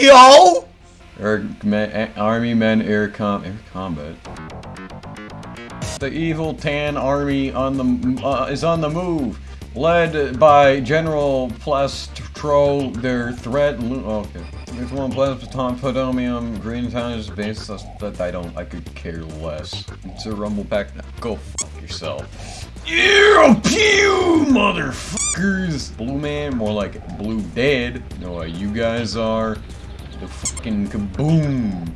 yo! Air, Army men air com air combat. The evil Tan army on the uh, is on the move, led by General Plastro. Their threat. Okay. There's one Plasmaton Podomium Green Town is base that I don't I could care less. It's a rumble pack now. Go fuck yourself. Yeah, pew, motherfuckers! Blue man, more like blue dead. Know what you guys are? The fucking kaboom!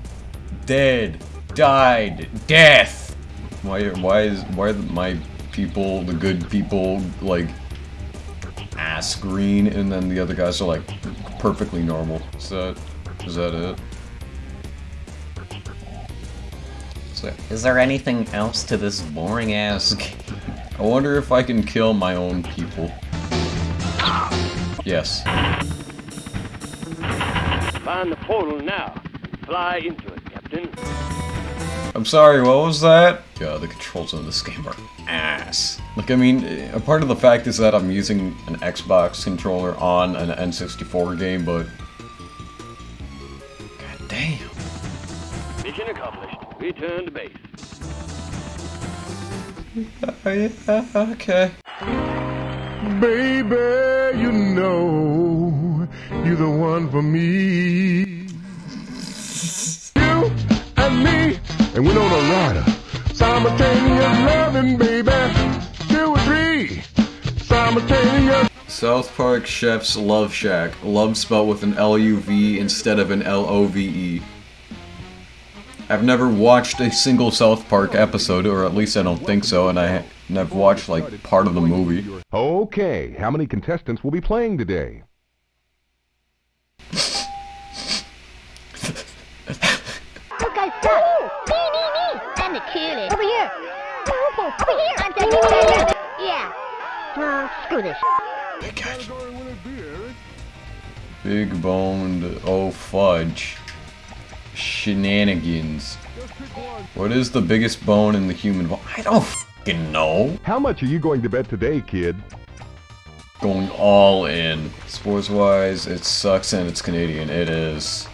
Dead. Died. Death! Why, why is, why are my people, the good people, like, ass green, and then the other guys are, like, perfectly normal? Is that, is that it? So, is there anything else to this boring ass game? I wonder if I can kill my own people. Yes. Find the portal now. Fly into it, Captain. I'm sorry, what was that? God, the controls on this game are ass. Like, I mean, a part of the fact is that I'm using an Xbox controller on an N64 game, but... God damn. Mission accomplished. Return to base. yeah, okay. Baby, you know you're the one for me. you and me, and we're on a rider. Simultaneous loving, baby. Two or three. Simultaneous. South Park Chef's Love Shack. Love spelled with an L-U-V instead of an L-O-V-E. I've never watched a single South Park episode, or at least I don't think so, and I and I've watched like part of the movie. Okay, how many contestants will be playing today? guys suck. Me, me, me. I'm the coolest. Over here. Over here. I'm the coolest. Yeah. Screw this. Big boned, oh fudge. Shenanigans. What is the biggest bone in the human body? I don't fucking know. How much are you going to bet today, kid? Going all in. Sports wise, it sucks and it's Canadian. It is.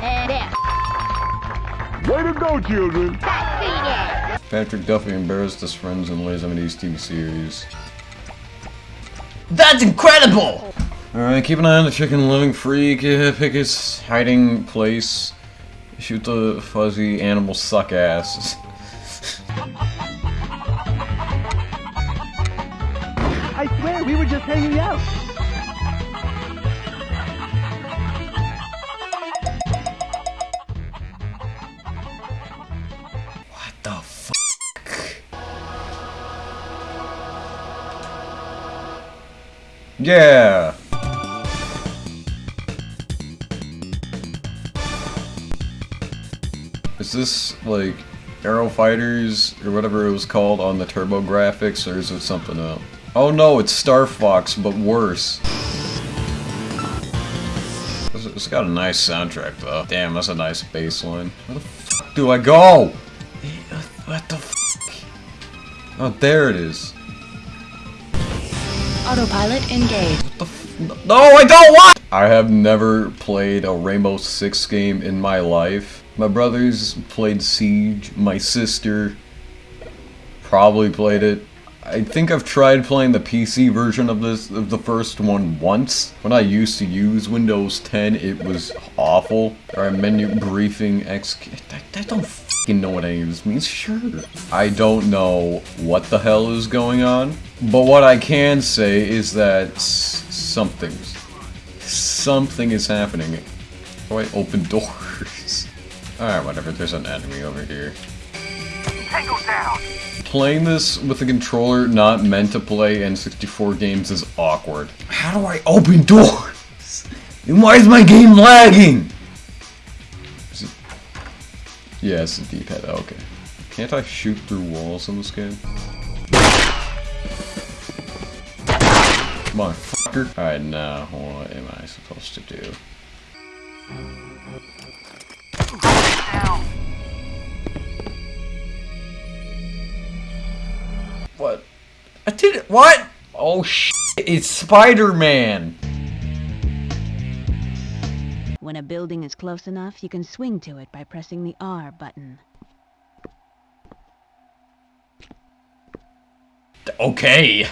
And there. Way to go, children! Patrick Duffy embarrassed his friends in Lays East TV series. That's incredible! Alright, keep an eye on the chicken living free, uh, pick his hiding place, shoot the fuzzy animal suck ass. I swear, we were just hanging out. Yeah! Is this, like, Aero Fighters, or whatever it was called on the TurboGrafx, or is it something else? Oh no, it's Star Fox, but worse. It's- got a nice soundtrack, though. Damn, that's a nice bass line. Where the fuck do I go? What the fuck? Oh, there it is. Autopilot engaged. No, I don't want! I have never played a Rainbow Six game in my life. My brothers played Siege. My sister probably played it. I think I've tried playing the PC version of this of the first one once. When I used to use Windows 10, it was awful. Or menu briefing X. I, don't know what any of this means. Sure. I don't know what the hell is going on. But what I can say is that something, something is happening. Oh, I open doors. Alright, whatever. There's an enemy over here. Tango down! Playing this with a controller not meant to play N64 games is awkward. How do I open doors? And why is my game lagging? Is it... Yeah, it's the D-pad. Okay. Can't I shoot through walls in this game? Come on, fucker. Alright, now, what am I supposed to do? What? Oh shit! It's Spider-Man. When When a building is close enough, you can swing to it by pressing the R button. Okay.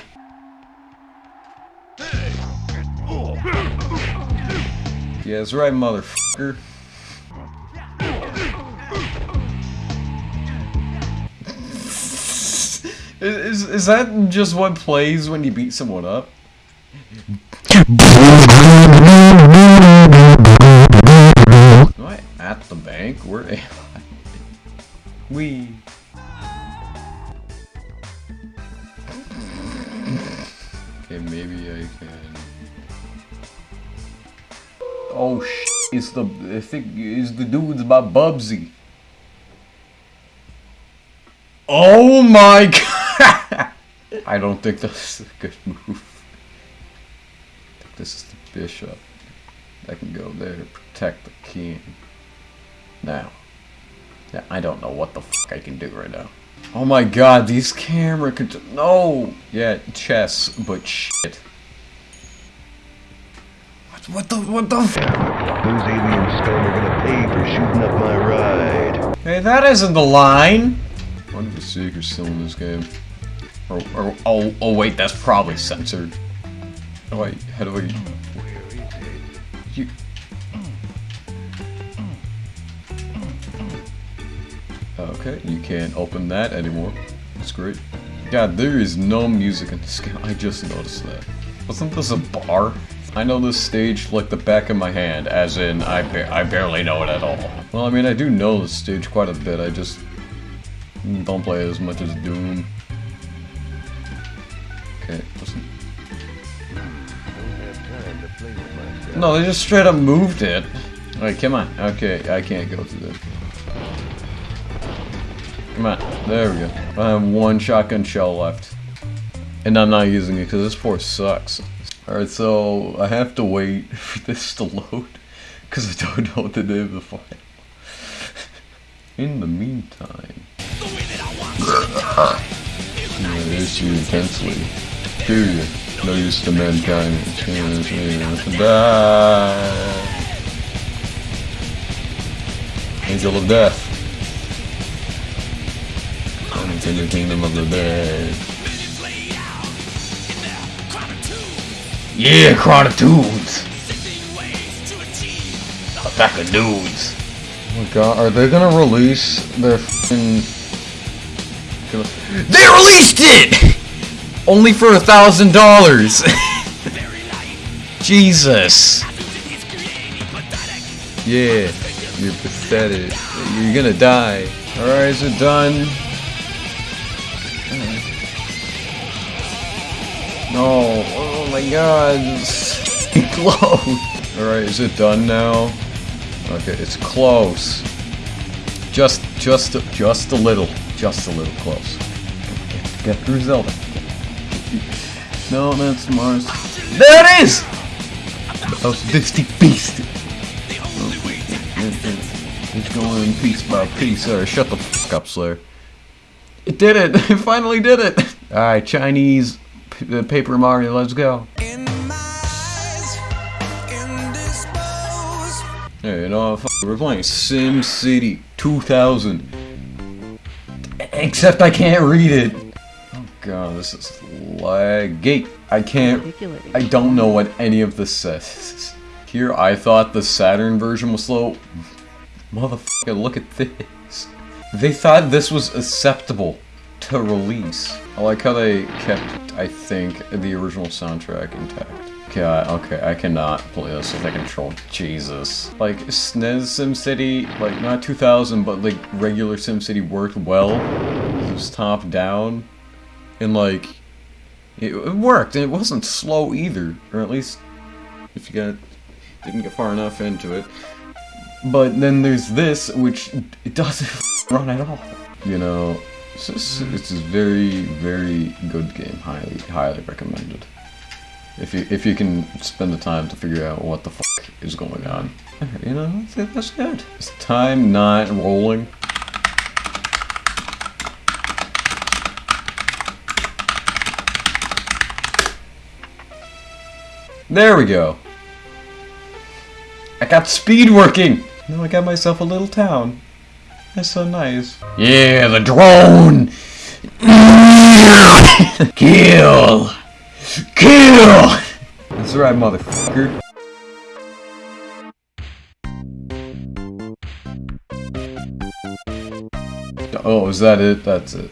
Yeah, that's right, motherfucker. Is, is that just what plays when you beat someone up? Am I at the bank? Where am I? We. Okay, maybe I can. Oh sh! It's the I think it's the dudes about Bubsy. Oh my god! I don't think this is a good move. This is the bishop. I can go there to protect the king. Now. Yeah, I don't know what the fuck I can do right now. Oh my god, these camera could no. Yeah, chess, but shit. What, what the what the? F Those alien scum are gonna pay for shooting up my ride. hey, that isn't the line. What if the secret's still in this game? Or, or oh oh wait, that's probably censored. Oh wait, how do I? You. Okay, you can't open that anymore. That's great. God, there is no music in this game. I just noticed that. Wasn't this a bar? I know this stage like the back of my hand, as in I, ba I barely know it at all. Well, I mean, I do know the stage quite a bit. I just don't play as much as Doom. No, they just straight up moved it. Alright, come on. Okay, I can't go through this. Come on. There we go. I have one shotgun shell left. And I'm not using it because this port sucks. Alright, so I have to wait for this to load. Because I don't know what to do with the file. In the meantime... I miss you intensely. Period. No use to mankind. Angel of death. Coming to the kingdom of the dead. Yeah, Chronitudes! Attack of dudes. Oh my god, are they gonna release their f***ing... They released it! Only for a thousand dollars! Jesus! Yeah, you're pathetic. You're gonna die. Alright, is it done? No, oh my god, close. Alright, is it done now? Okay, it's close. Just, just, just a little, just a little close. Get through Zelda. No, that's Mars. There it is! Oh, Disty Beast. It's going piece by piece. Or shut the fuck up, Slayer. It did it! It finally did it! Alright, Chinese p- uh, Paper Mario, let's go. Hey, you know, f- we're playing Sim City 2000. Except I can't read it. God, this is laggy. I can't. I don't know what any of this says. Here, I thought the Saturn version was slow. Motherfucker, look at this. They thought this was acceptable to release. I like how they kept, I think, the original soundtrack intact. Okay, I, okay, I cannot play this with a control. Jesus. Like, SNES SimCity, like, not 2000, but, like, regular SimCity worked well. It was top down. And, like, it, it worked, and it wasn't slow either. Or at least, if you got, didn't get far enough into it. But then there's this, which it doesn't run at all. You know, it's, it's a very, very good game. Highly, highly recommended. If you if you can spend the time to figure out what the is going on, you know, that's, that's good. Is time not rolling? There we go. I got speed working! Now I got myself a little town. That's so nice. Yeah, the drone! Kill! Kill! That's right, motherfucker. Oh, is that it? That's it.